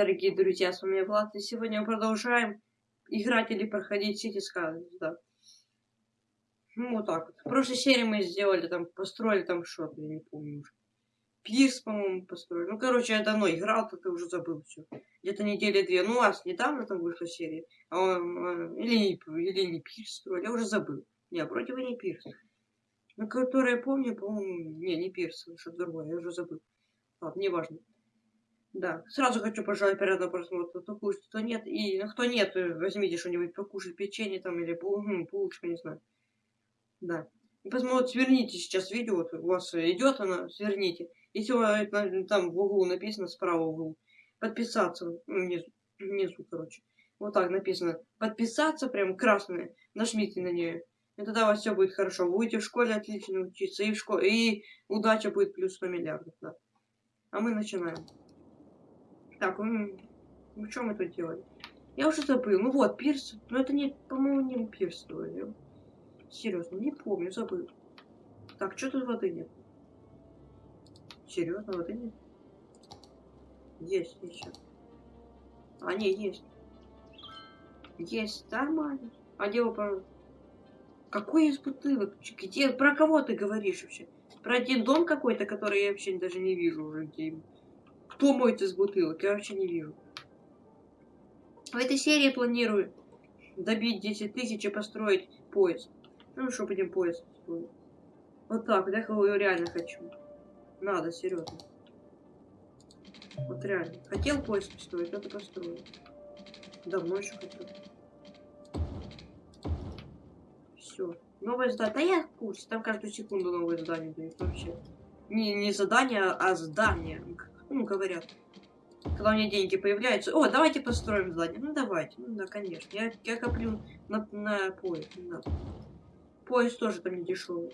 дорогие друзья, с вами Влад, и сегодня мы продолжаем играть или проходить City Skylines, да. Ну, вот так вот. В прошлой серии мы сделали, там, построили там что-то, я не помню уже. Пирс, по-моему, построили. Ну, короче, я давно играл, тут уже забыл все. Где-то недели две. Ну, у вас недавно там вышла серия. А, а, или, или не Пирс строили, я уже забыл. Не, вроде бы не Пирс. Ну, который я помню, по-моему, не, не Пирс, что-то другое, я уже забыл. Ладно, неважно. Да, сразу хочу пожелать приятного просмотра. Кто кушает, кто нет. И ну, кто нет, возьмите что-нибудь покушать, печенье там или булочку, не знаю. Да. И посмотрите, сверните сейчас видео, вот у вас идет она, сверните. Если там в углу написано, справа в углу, подписаться, ну, внизу, внизу, короче. Вот так написано. Подписаться, прям красное. Нажмите на нее. И тогда у вас все будет хорошо. Вы будете в школе отлично учиться. И в школе. И удача будет плюс 100 миллиардов, да. А мы начинаем. Так, ну, ну что мы тут делали? Я уже забыл. Ну вот, пирс. Но это не, по-моему, не пирс. Я... Серьезно, не помню, забыл. Так, что тут воды нет? Серьезно, воды нет? Есть еще. А, не, есть. Есть, нормально. А где вы Какой из бутылок? Где? Про кого ты говоришь вообще? Про один дом какой-то, который я вообще даже не вижу уже где. Кто моет из бутылок? Я вообще не вижу. В этой серии планирую добить 10 тысяч и построить поезд. Ну, что будем поезд строить. Вот так, я его реально хочу. Надо, серьезно. Вот реально. Хотел поезд построить, это построил. Давно еще хотел. Все. Новое здание. Да я в курсе. Там каждую секунду новое здание дают вообще. Не, не задание, а здание. Ну, говорят. Когда у меня деньги появляются. О, давайте построим здание. Ну, давайте. Ну, да, конечно. Я, я коплю на, на поезд. Надо. Поезд тоже там не дешевый.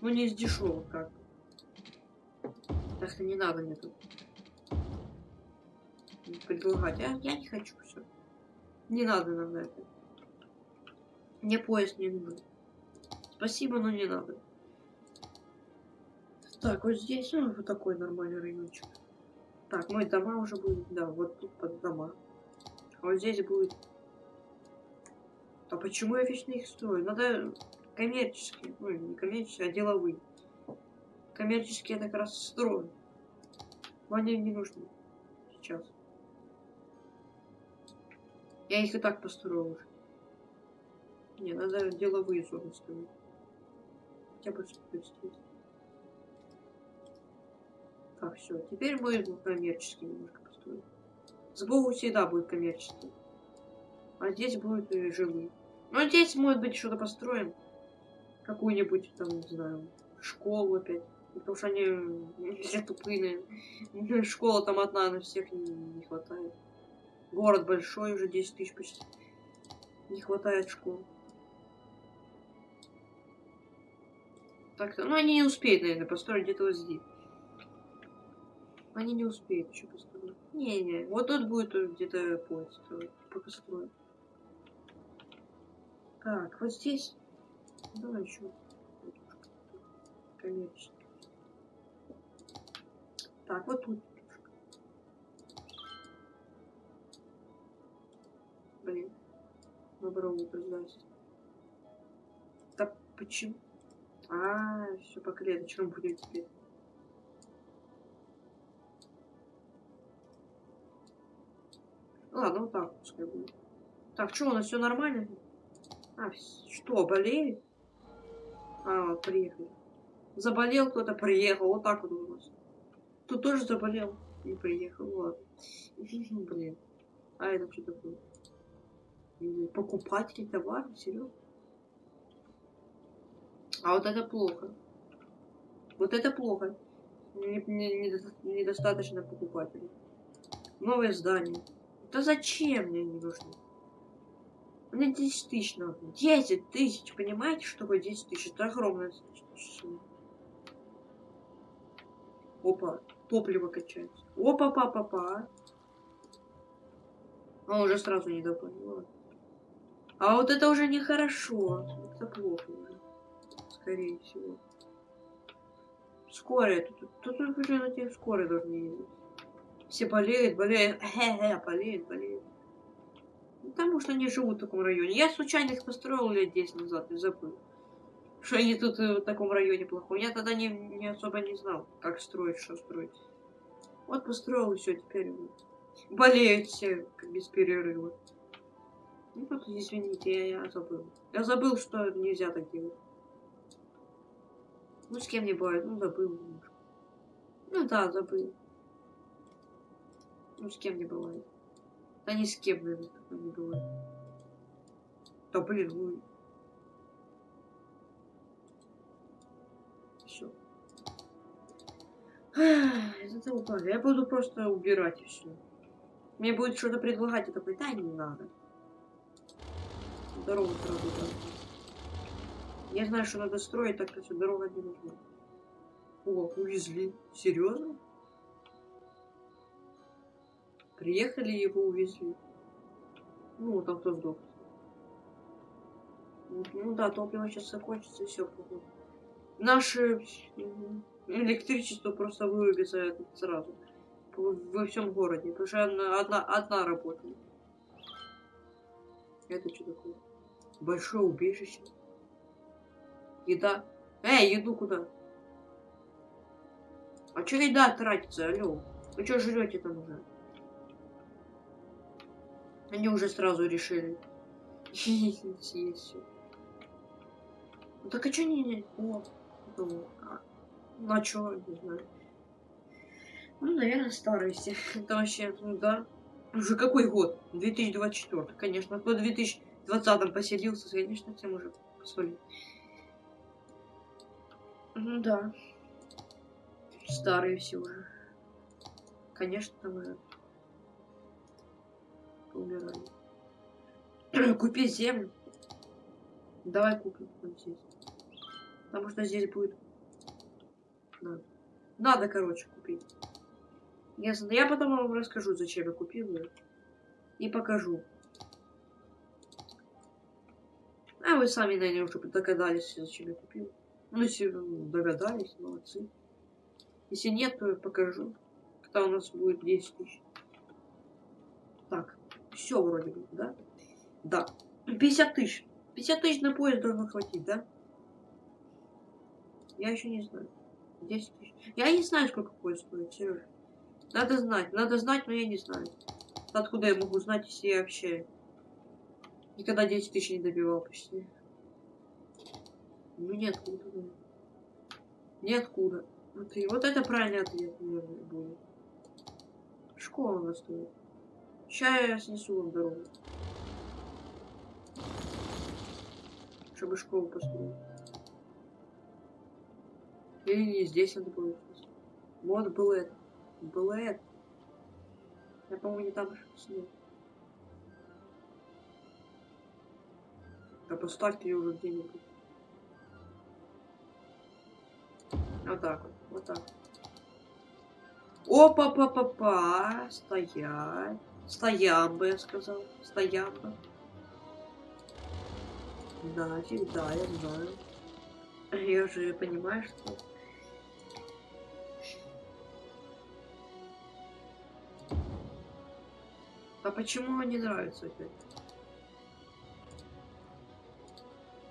Ну, не из дешевых, как. Так что не надо мне тут предлагать. А я не хочу все. Не надо нам это. Мне поезд не нужен. Спасибо, но не надо. Так, вот здесь, ну, вот такой нормальный райончик. Так, мой дома уже будет, да, вот тут под дома. А вот здесь будет... А почему я вечно их строю? Надо коммерческие, ну, не коммерческие, а деловые. Коммерческие я как раз строю. Но они не нужны сейчас. Я их и так построил уже. Не, надо деловые зоны строить хотя бы спустить. Так, все. Теперь будет коммерческий немножко построить. Сбоку всегда будет коммерческий. А здесь будет и жилые. Ну, здесь, может быть, что-то построим. Какую-нибудь, там, не знаю, школу опять. Потому что они все тупые. Школа там одна, на всех не, не хватает. Город большой, уже 10 тысяч почти. Не хватает школ. Так-то. Ну, они не успеют, наверное, построить где-то вот здесь. Они не успеют еще построить. Не-не, вот тут будет где-то поезд строить. Пока строить. Так, вот здесь. Давай еще. Коммерческий. Так, вот тут. Блин. Доброе утро, здрасте. Так, почему? А, все по клеточкам будет теперь. Ладно, вот так пускай будет. Так, что, у нас все нормально? А, что, болеет? А, вот, приехали. Заболел кто-то, приехал. Вот так вот у нас. Тут тоже заболел. Не приехал, ладно. Блин. А это что такое? Покупатели товара? Серьезно? А вот это плохо. Вот это плохо. Недостаточно не, не покупателей. Новое здание. Да зачем мне не нужно? Мне 10 тысяч надо. 10 тысяч, понимаете, что такое 10 тысяч? Это огромное число. Опа, топливо качается. Опа, па, па, па. А уже сразу не допонял. А вот это уже нехорошо. Это плохо уже скорее всего. Скорая. Тут, тут, тут на тех скорые должны ездить. Все болеют, болеют. Хе-хе, болеют, болеют. Ну, Потому что они живут в таком районе. Я случайно их построил лет 10 назад и забыл. Что они тут э, в таком районе плохом. Я тогда не, не особо не знал, как строить, что строить. Вот построил и все, теперь болеют все без перерыва. Ну вот, извините, я, я забыл. Я забыл, что нельзя так делать. Ну, с кем не бывает, ну, забыл. Ну да, забыл. Ну, с кем не бывает. Да ни с кем, наверное, не бывает. Да блин, ну. Все. Это упали. Я буду просто убирать все. Мне будет что-то предлагать, я такой, да, не надо. Дорогу сразу дам. Я знаю, что надо строить, так что дорога не нужна. О, увезли. Серьезно? Приехали, его увезли. Ну, там кто сдох. Ну, да, топливо сейчас закончится, и все, походу. Наше электричество просто вырубится сразу. Во всем городе. Потому что одна, одна, одна работает. Это что такое? Большое убежище. Еда. Эй, еду куда? А что еда тратится, алло? Вы что жрете там уже? Они уже сразу решили. Ну так а что не... О, ну, а, ну а чё, не знаю. Ну, наверное, старые все. Это вообще, да. Уже какой год? 2024. Конечно, кто в 2020 поселился, конечно, всем уже посолить. Ну да. Старые все уже. Конечно, уже умирали. Купи землю. Давай купим вот здесь. Потому что здесь будет... Надо. Надо, короче, купить. Ясно. Я потом вам расскажу, зачем я купил ее. И покажу. А вы сами, наверное, уже догадались, зачем я купил. Ну, если ну, догадались, молодцы. Если нет, то я покажу. Когда у нас будет 10 тысяч. Все вроде бы, да? Да. 50 тысяч. 50 тысяч на поезд должно хватить, да? Я еще не знаю. 10 тысяч. Я не знаю, сколько поезд стоит, Сережа. Надо знать, надо знать, но я не знаю. Откуда я могу знать, если я вообще никогда 10 тысяч не добивал почти. Ну ниоткуда. да. Вот, и вот это правильный ответ, наверное, будет. Школа у нас стоит. Сейчас я снесу вам. Чтобы школу построить. Или не здесь надо будет. Вот было это. Было это. Я, по-моему, не там снес. Да поставьте ее уже где-нибудь. Вот так вот. Вот так. Опа-па-па-па. Стоять. Стоям бы, я сказал. Стоям бы. Нафиг, да, я знаю. Я же понимаю, что... А почему он не нравится опять?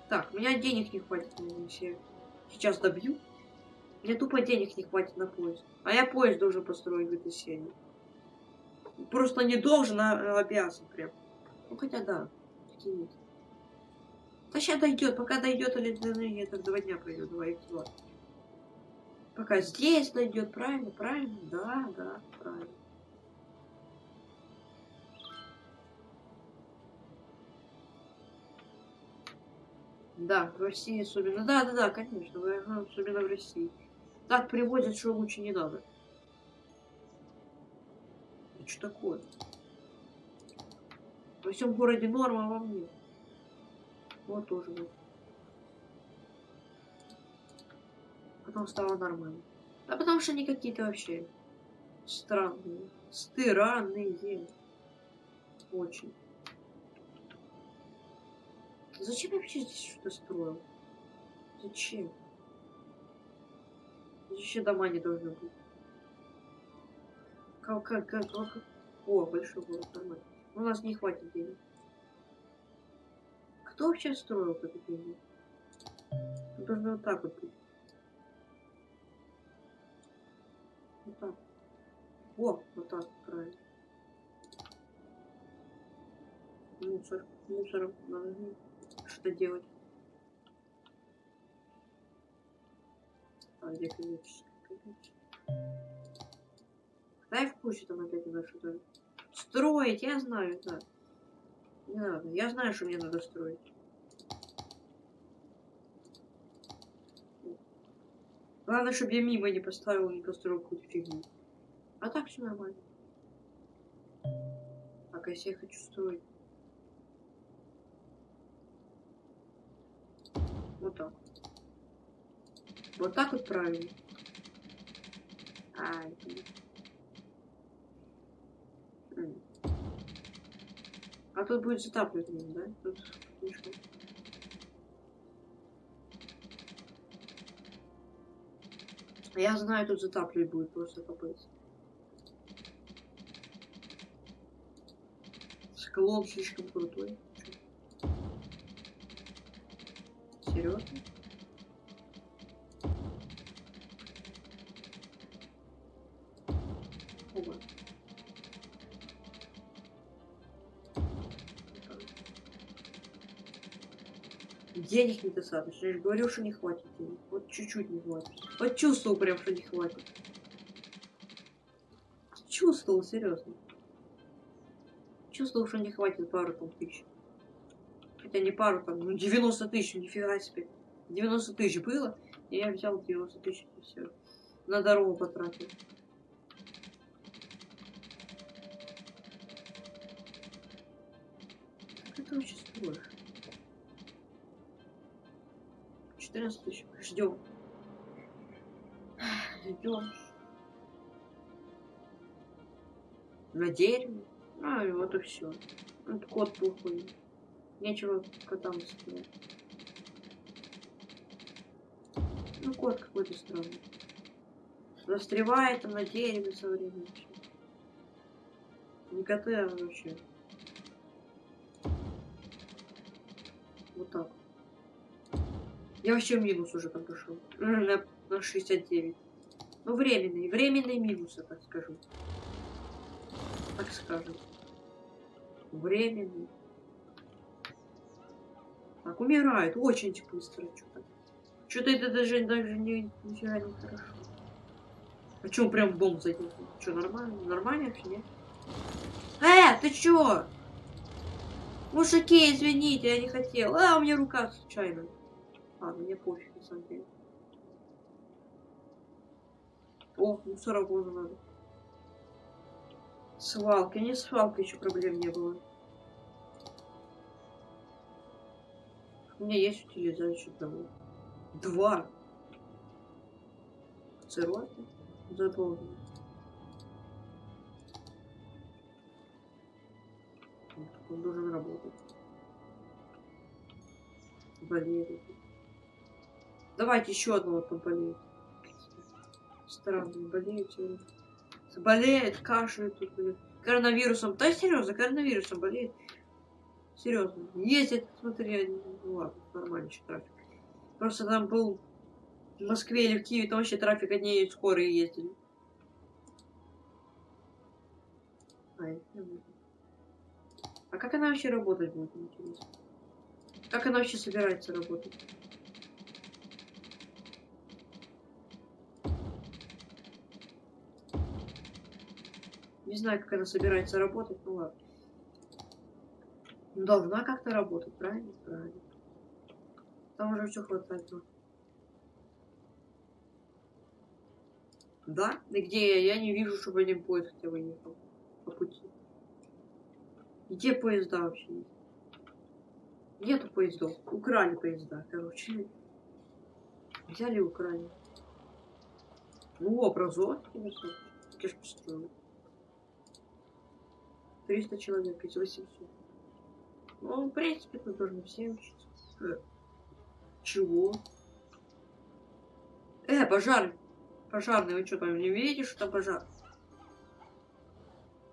Так, у меня денег не хватит, если я сейчас добью. Мне тупо денег не хватит на поезд. А я поезд должен построить в этой серии. Просто не должен, а обязан прям. Ну хотя да, такие есть. Да сейчас дойдет, пока дойдет или длины, это два дня пройдет, два их два. Пока здесь дойдет, правильно, правильно, да, да, правильно. Да, в России особенно. Да, да, да, конечно, особенно в России. Так приводят, что лучше не надо. Что такое? Во всем городе норма, а во мне. Вот тоже вот. Потом стало нормально. А потому что они какие-то вообще странные. Странные. Очень. Зачем я вообще здесь что-то строил? Зачем? Здесь еще дома не должны быть. Как, как, как, как? О, большой город, нормально. У нас не хватит денег. Кто вообще строил это деньги? Должно вот так вот быть. Вот так. О, вот так, правильно. Мусор. Мусором надо что делать. А где коммерческая? Дай в курсе там опять надо что-то строить, я знаю, да. Не надо, я знаю, что мне надо строить. Главное, чтобы я мимо не поставил, не построил какую-то фигню. А так все нормально. Так, если я хочу строить. Вот так. Вот так вот правильно. Ай, А тут будет затапливать, да? Тут слишком. Я знаю, тут затапливать будет просто капец. Склон слишком крутой. Серьезно? Оба. Денег недостаточно. Я же говорю, что не хватит денег. Вот чуть-чуть не хватит. Вот чувствовал прям, что не хватит. Чувствовал, серьезно. Чувствовал, что не хватит пару там тысяч. Хотя не пару там, ну 90 тысяч, нифига себе. 90 тысяч было, и я взял 90 тысяч и все. На дорогу потратил. Как это вообще строишь? 14 тысяч. Ждем. Ждем. На дереве. А, и вот и все. Вот кот плохой. Нечего котам сказать. Ну, кот какой-то странный. Застревает там на дереве со временем. Не коты, а вообще. Вот так. Я вообще минус уже там пошел. На, на 69. Ну, временный. Временный минус, я так скажу. Так скажем. Временный. Так, умирает. Очень быстро что-то. Что-то это даже, даже не, нифига не хорошо. А чё, прям бомб задел? Чё, нормально? Нормально вообще, нет? Э, ты чё? Мужики, извините, я не хотел. А, у меня рука случайно. Ладно, мне пофиг, на самом деле. О, мусоровоза надо. Свалка. Не свалка, еще проблем не было. У меня есть утилизающий того. Два. Цирроты. Заполнено. Он должен работать. Болеет. Давайте еще одного там болеет. Странно, болеет сегодня. Болеет, кашляет тут, блин. Коронавирусом. Да, серьезно, коронавирусом болеет. Серьезно. Ездит, смотри, ну ладно, нормально еще трафик. Просто там был в Москве или в Киеве, там вообще трафик одни скорые ездили. А как она вообще работать будет, интересно? Как она вообще собирается работать? Не знаю, как она собирается работать, ну ладно. Должна как-то работать, правильно? Правильно. Там уже все хватает. Ну. Да? И где я? Я не вижу, чтобы один поезд хотя бы ехал по пути. Где поезда вообще? Нету поездов. Украли поезда, короче. Взяли украли. Ну, конечно. Я ж построил. 300 человек из 800. Ну, в принципе, тут должны все учиться. Э, чего? Э, пожар! Пожарный, вы что там не видите, что там пожар?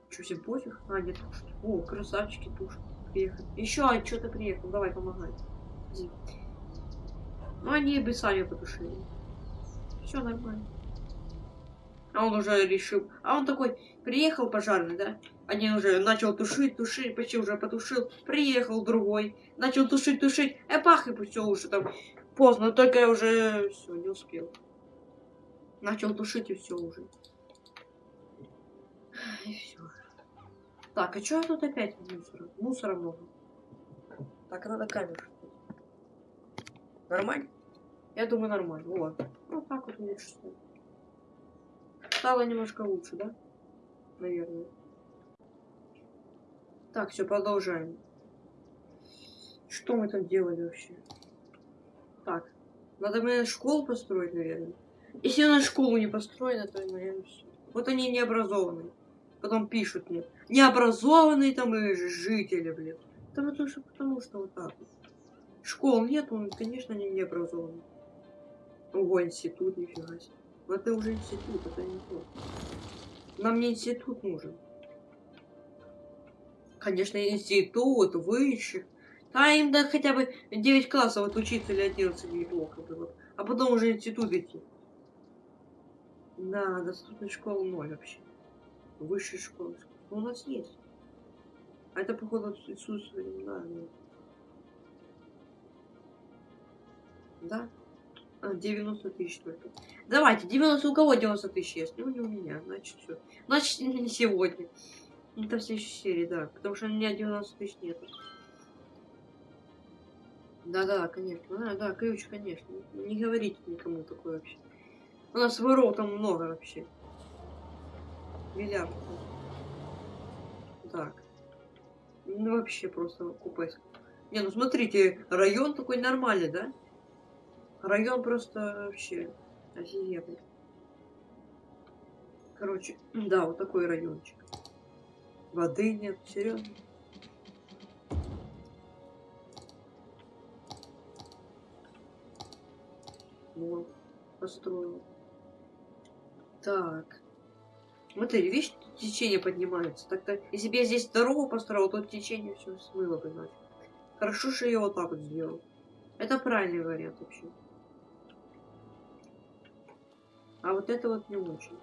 Что, всем пофиг? А, нет, тушить. О, красавчики тушат. Приехали. Еще а, что-то приехал. Давай, помогай. Иди. Ну, они бы сами потушили. Все нормально. А он уже решил. А он такой, приехал пожарный, да? Они уже начал тушить, тушить, почти уже потушил. Приехал другой, начал тушить, тушить. Э, пах, и все уже там поздно, только я уже все, не успел. Начал тушить и все уже. И все. Так, а что тут опять мусора? Мусора много. Так, надо камеру. Нормально? Я думаю, нормально. Вот. Ну, так вот лучше стало. Стало немножко лучше, да? Наверное. Так, все, продолжаем. Что мы там делали вообще? Так, надо, наверное, школу построить, наверное. Если она школу не построена, то, наверное, все. Вот они необразованные. Потом пишут мне. Необразованные там и жители, блин. Да потому что, потому что вот так вот. Школ нет, он, конечно, они необразованные. Ого, институт, нифига себе. Но это уже институт, это не то. Нам не институт нужен. Конечно, институт, высших. А им да хотя бы 9 классов отучиться или 11 неплохо было. А потом уже институт идти. Да, доступной школы ноль вообще. Высшей школы. Ну, у нас есть. А это, походу, отсутствие. Да, да. Да? 90 тысяч только. Давайте, 90 у кого 90 тысяч есть? Ну, не у меня, значит, все. Значит, не сегодня. Это в следующей серии, да. Потому что у меня 90 тысяч нет. Да-да, конечно. Да, да, ключ, конечно. Не говорите никому такое вообще. У нас воров там много вообще. Миллиард. Так. Ну вообще просто купе. Не, ну смотрите, район такой нормальный, да? Район просто вообще офигенный. Короче, да, вот такой райончик. Воды нет, серьезно. Вот, построил. Так. Смотри, видишь, течение поднимается. Так-то, если бы я здесь дорогу построил, то течение все смыло бы нафиг. Хорошо, что я вот так вот сделал. Это правильный вариант вообще. А вот это вот не очень.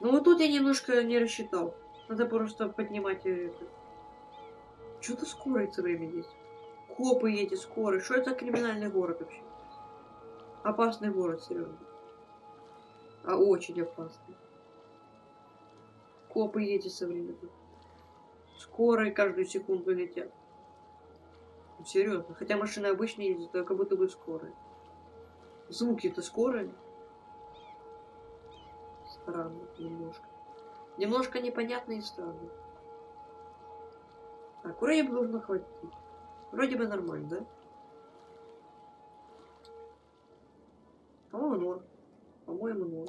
Ну вот тут я немножко не рассчитал. Надо просто поднимать это. Что-то скорый все время здесь. Копы эти, скорые. Что это криминальный город вообще? Опасный город, серьезно. А очень опасный. Копы эти современные. Скорые каждую секунду летят. Серьезно. Хотя машины обычные ездят, а как будто бы скорые. Звуки-то скорые. Странно немножко. Немножко непонятно и странно. Так, бы должно хватить. Вроде бы нормально, да? По-моему, норм. По-моему, норм.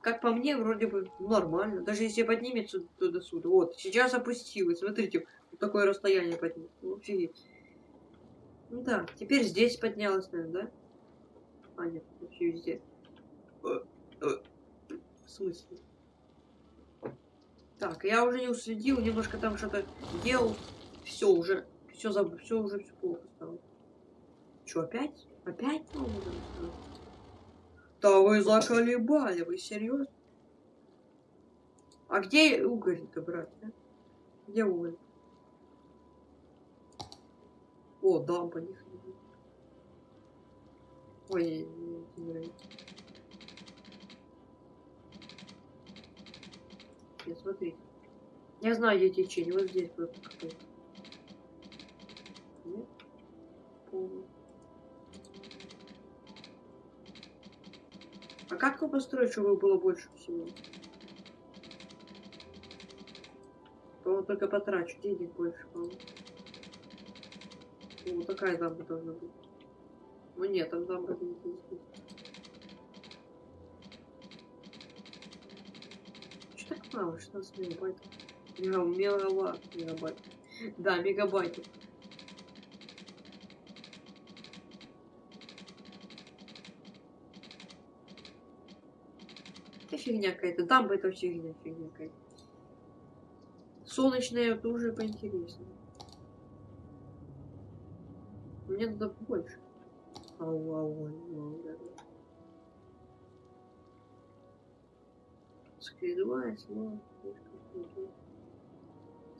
Как по мне, вроде бы нормально. Даже если поднимется туда-сюда. Вот, сейчас опустилось. Смотрите, вот такое расстояние поднялось. Офигеть. Ну да, теперь здесь поднялось, наверное, да? А, нет, вообще везде. В смысле? Так, я уже не уследил, немножко там что-то делал. Все уже, все забыл, все уже все плохо стало. Что, опять? Опять новое? Да вы заколебали, вы серьезно? А где уголь-то брать, да? Где уголь? О, дампа них. Ой. Нет, смотри. Я знаю, где течение. Вот здесь просто какой-то. А как его построить, чтобы было больше всего? по только потрачу денег больше, по-моему. Вот такая дамба должна быть. Ну нет, там дамба не здесь. Что так мало? 16 мегабайт. Мегабайт. Мегабайт. Да, мегабайт. Это фигня какая-то. Дамба это вообще фигня, фигня какая-то. солнечные это уже поинтереснее. Мне надо больше. Ау, ау, да, да. Скридуая, снова.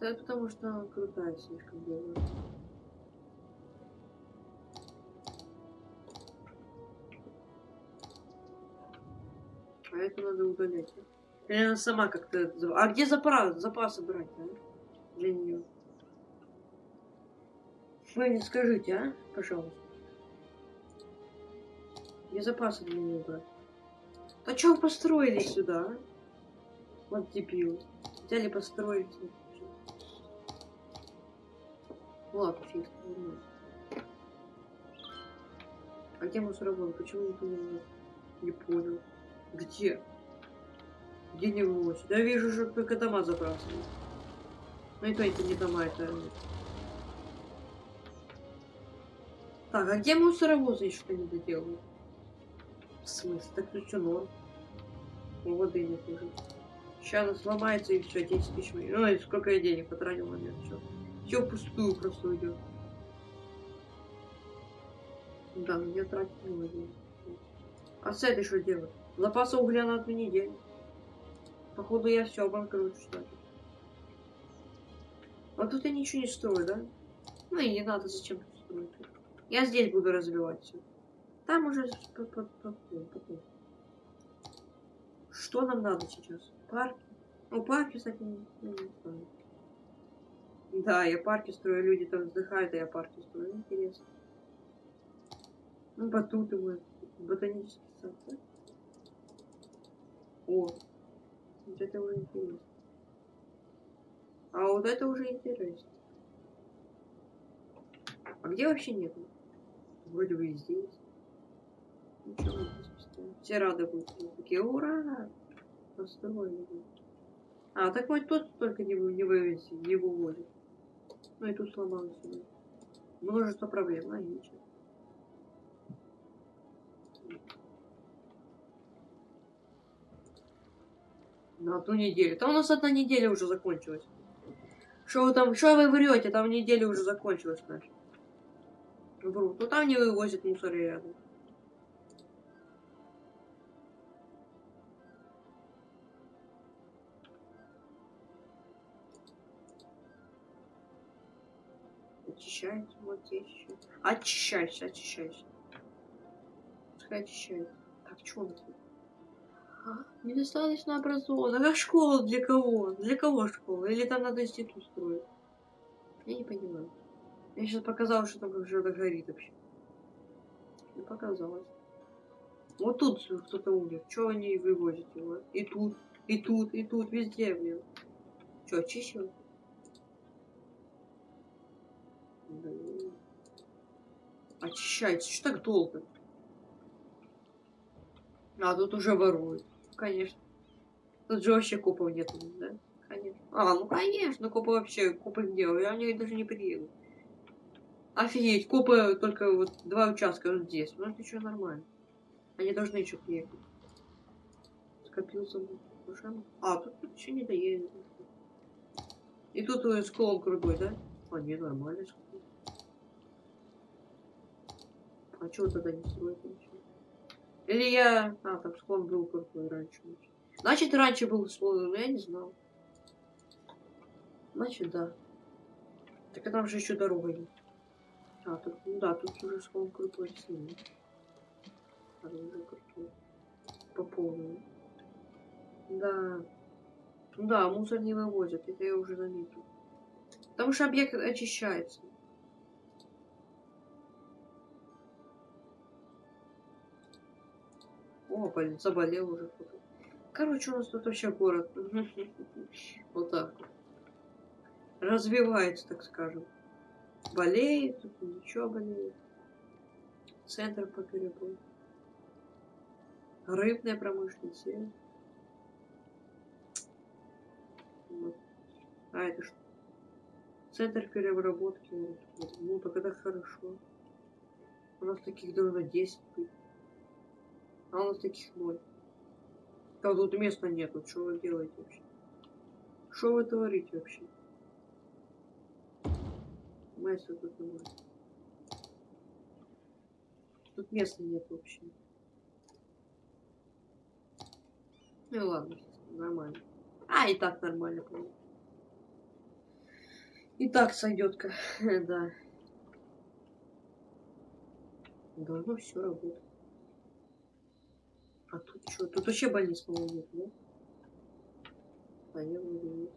Да, потому что она крутая слишком была. А это надо удалять. Или она сама как-то... А где запас, запасы брать, а? Для нее. Вы мне скажите, а? Пожалуйста. Где запасы для нее брать? А чё вы построили сюда, а? Вот дебил. Взяли построить. Ладно, фиг. А где мусоровоз? Почему никто не, не понял? Где? Где не вывозят? Я вижу, что только дома забрасывают. Ну и то это не дома, это... Так, а где мусоровозы что не доделают? В смысле? Так что норм? Ну, воды нет уже. Сейчас она сломается и все, 10 тысяч. Ну и сколько я денег потратил на нее, все. Все впустую просто уйдет. Да, мне тратить много денег. А с этой что делать? Запаса угля на одну неделю. Походу я все обанкрочу, что ли. А тут я ничего не строю, да? Ну и не надо зачем тут строить. Я здесь буду развивать все. Там уже. Что нам надо сейчас? Парки? Ну, парки, кстати. Да, я парки строю, люди там вздыхают, а я парки строю. Интересно. Ну, батуты вот. Ботанический сад, да? О, вот это уже интересно. А вот это уже интересно. А где вообще нету? Вроде бы и здесь. Ничего Все рады будут. Такие, ура! Построили. А, так вот тут только не, не вывести, не выводит. Ну и тут сломалось. Множество проблем, а ничего. На одну неделю. Там у нас одна неделя уже закончилась. Что вы там, что вы врете? Там неделя уже закончилась наша. Вру. Ну там не вывозят мусор рядом. Очищается, вот здесь еще. Очищайся, очищайся. Пускай очищается. Так, у нас тут? А, недостаточно образован. А как школа для кого? Для кого школа? Или там надо институт строить? Я не понимаю. Я сейчас показал, что там что-то горит вообще. Не показалось. Вот тут кто-то умер. Чего они вывозят его? И тут, и тут, и тут, везде, блин. Че, очищивать? Очищается. Что так долго? А, тут уже воруют. Конечно. Тут же вообще копов нет, да? Конечно. А, ну конечно, копы вообще, копы где? Они даже не приедут. Офигеть, копы только вот два участка вот здесь. Ну это еще нормально. Они должны еще приехать. Скопился машина. А, тут, тут еще не доедет. И тут склон крутой, да? А, не, нормально склон. А чего тогда не строить ничего? Или я... А, там склон был крутой раньше. Значит, раньше был склон, но я не знал. Значит, да. Так а там же еще дорога есть. А, тут, ну да, тут уже склон крутой сильный. А, уже крутой. По полной. Да. Ну да, мусор не вывозят, это я уже заметил. Потому что объект очищается. О, блин, заболел уже. Короче, у нас тут вообще город. Вот так. Развивается, так скажем болеет, тут ничего болеет. Центр по перебою. Рыбная промышленность. Вот. А это что? Центр переработки. Ну, так это хорошо. У нас таких должно 10 быть. А у нас таких ноль. А тут места нету. Что вы делаете вообще? Что вы творите вообще? Места тут нет. Тут места нет вообще. Ну ладно, нормально. А, и так нормально, по-моему. И так сойдет, да. Должно все работать. А тут что? Тут вообще больниц, по-моему, нет, да? А я вроде нет.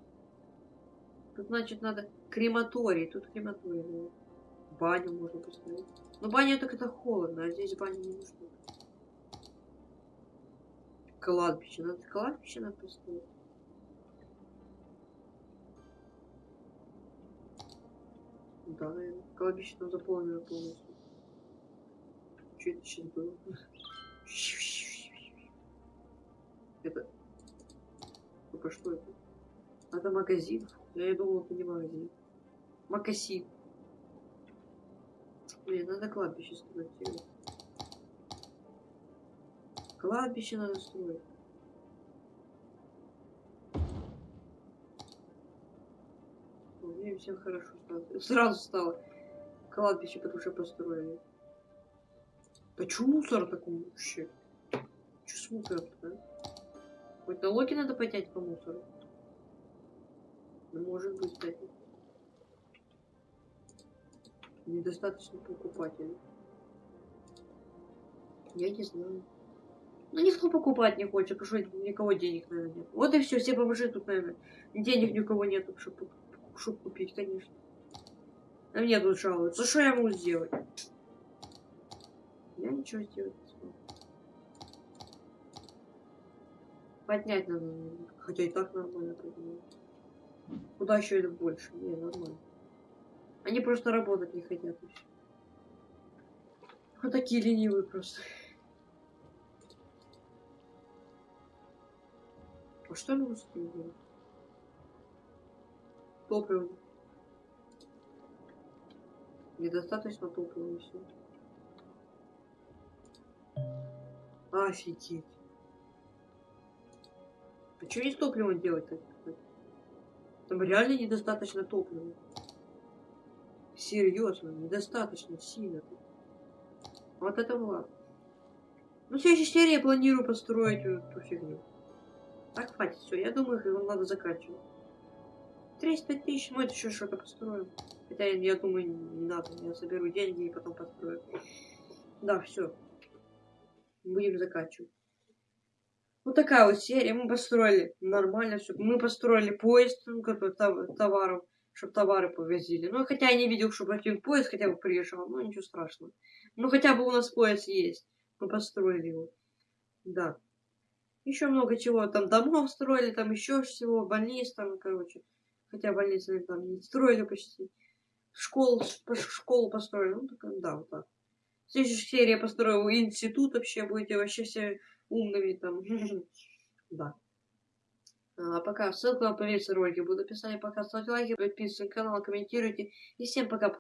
Тут, значит, надо крематорий. Тут крематорий, да. Баню можно поставить. Но баня так это холодно, а здесь баня не нужна. Кладбище. Надо кладбище надо поставить. Да, наверное. Кладбище там заполнено полностью. Что это сейчас было? Это... Только что это? Это магазин. Я думал, это не магазин. Макасин. Блин, надо кладбище строить. Кладбище надо строить. Мне всем хорошо стало. Сразу стало. Кладбище, потому что построили. Да чё мусор такой вообще? Чё с мусором да? Хоть налоги надо поднять по мусору. Ну, может быть, кстати. Недостаточно покупателей. Я не знаю. Ну, никто покупать не хочет, потому что никого денег, наверное, нет. Вот и все, все бомжи тут, наверное. Денег ни у кого нет, чтобы, чтобы купить, конечно. А мне тут жалуются. Что я могу сделать? Я ничего сделать Поднять надо, хотя и так нормально поднимаю. Куда еще это больше? Не, нормально. Они просто работать не хотят. Вот такие ленивые просто. А что с ним делать? Топливо. Недостаточно топлива и все. Офигеть. А что не с топливом делать-то? Там реально недостаточно топлива. Серьезно, недостаточно сильно. Вот это ладно. Ну, в следующей серии я планирую построить эту фигню. Так, хватит, все, я думаю, его надо заканчивать. 35 тысяч, мы это еще что-то построим. Хотя, я думаю, не надо, я соберу деньги и потом построю. Да, все. Будем заканчивать. Вот такая вот серия. Мы построили нормально все. Мы построили поезд, ну, который тов- товаров, чтобы товары повозили. Ну, хотя я не видел, чтобы один поезд хотя бы приезжал. Ну, ничего страшного. Ну, хотя бы у нас поезд есть. Мы построили его. Да. Еще много чего. Там домов строили, там еще всего, больниц там, короче. Хотя больницы там не строили почти. Школу, школу построили. Ну, так, да, вот так. В следующей серии я построю институт вообще. Будете вообще все умными там. Да. А пока ссылку на поверьте ролики буду писать. Пока ставьте лайки, подписывайтесь на канал, комментируйте. И всем пока.